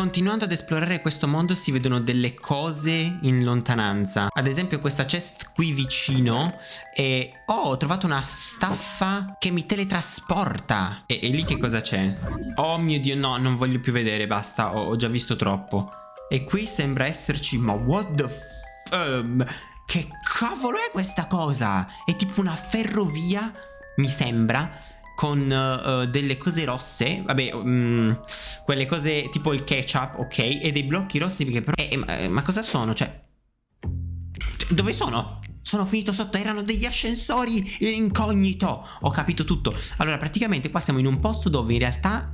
Continuando ad esplorare questo mondo si vedono delle cose in lontananza. Ad esempio questa chest qui vicino e... Oh, ho trovato una staffa che mi teletrasporta. E, e lì che cosa c'è? Oh mio Dio, no, non voglio più vedere, basta, ho, ho già visto troppo. E qui sembra esserci... Ma what the f... Um, che cavolo è questa cosa? È tipo una ferrovia, mi sembra con uh, delle cose rosse, vabbè, um, quelle cose tipo il ketchup, ok, e dei blocchi rossi che però... Eh, ma, ma cosa sono? Cioè... Dove sono? Sono finito sotto, erano degli ascensori incognito. Ho capito tutto. Allora, praticamente qua siamo in un posto dove in realtà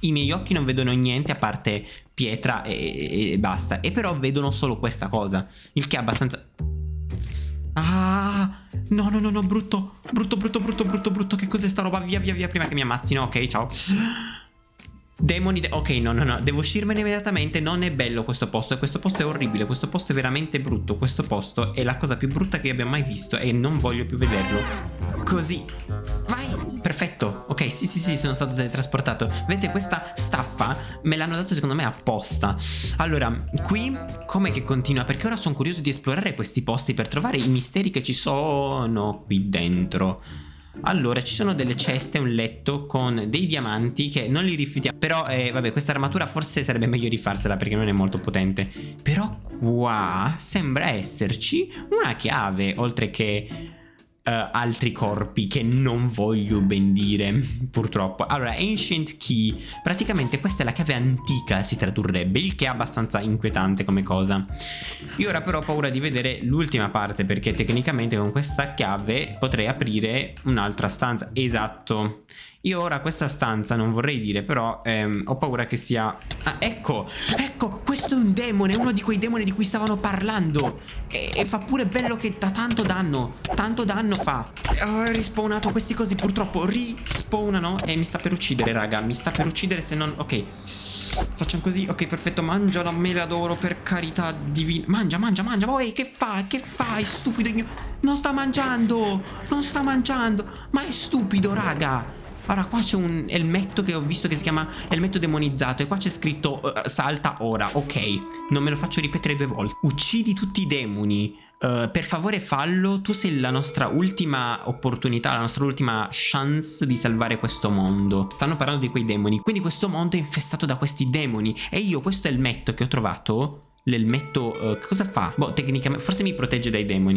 i miei occhi non vedono niente a parte pietra e, e, basta. E però vedono solo questa cosa. Il che è abbastanza... Ah... No, no, no, no, brutto. Brutto, brutto, brutto, brutto, brutto. Che cos'è sta roba? Via, via, via, prima che mi ammazzino. Ok, ciao. Demoni, de ok, no, no, no, devo uscirmene immediatamente, non è bello questo posto, questo posto è orribile, questo posto è veramente brutto, questo posto è la cosa più brutta che abbia mai visto e non voglio più vederlo. Così, vai, perfetto, ok, sì, sì, sì, sono stato teletrasportato, vedete questa staffa me l'hanno dato secondo me apposta. Allora, qui, come che continua? Perché ora sono curioso di esplorare questi posti per trovare i misteri che ci sono qui dentro. Allora, ci sono delle ceste, un letto con dei diamanti che non li rifiutiamo. Però, eh, vabbè, questa armatura forse sarebbe meglio rifarsela perché non è molto potente. Però qua sembra esserci una chiave, oltre che uh, altri corpi che non voglio ben dire, purtroppo. Allora, Ancient Key, praticamente questa è la chiave antica, si tradurrebbe, il che è abbastanza inquietante come cosa. Io ora però ho paura di vedere l'ultima parte, perché tecnicamente con questa chiave potrei aprire un'altra stanza. Esatto. Io ora questa stanza non vorrei dire, però ehm, ho paura che sia... Ah, ecco, ecco, questo è un demone, uno di quei demoni di cui stavano parlando. E, e fa pure bello che dà tanto danno, tanto danno fa. Oh, è rispawnato, questi cosi purtroppo rispawnano e mi sta per uccidere, raga, mi sta per uccidere se non... Ok, facciamo così, ok, perfetto, mangia la mela d'oro per carità divina. Mangia, mangia, mangia, poi che fai, che fai, stupido? Non sta mangiando, non sta mangiando, ma è stupido, raga. Allora qua c'è un elmetto che ho visto che si chiama elmetto demonizzato E qua c'è scritto uh, salta ora Ok Non me lo faccio ripetere due volte Uccidi tutti i demoni Uh, per favore fallo, tu sei la nostra ultima opportunità, la nostra ultima chance di salvare questo mondo. Stanno parlando di quei demoni, quindi questo mondo è infestato da questi demoni e io questo elmetto che ho trovato, l'elmetto uh, cosa fa? Boh, tecnicamente forse mi protegge dai demoni.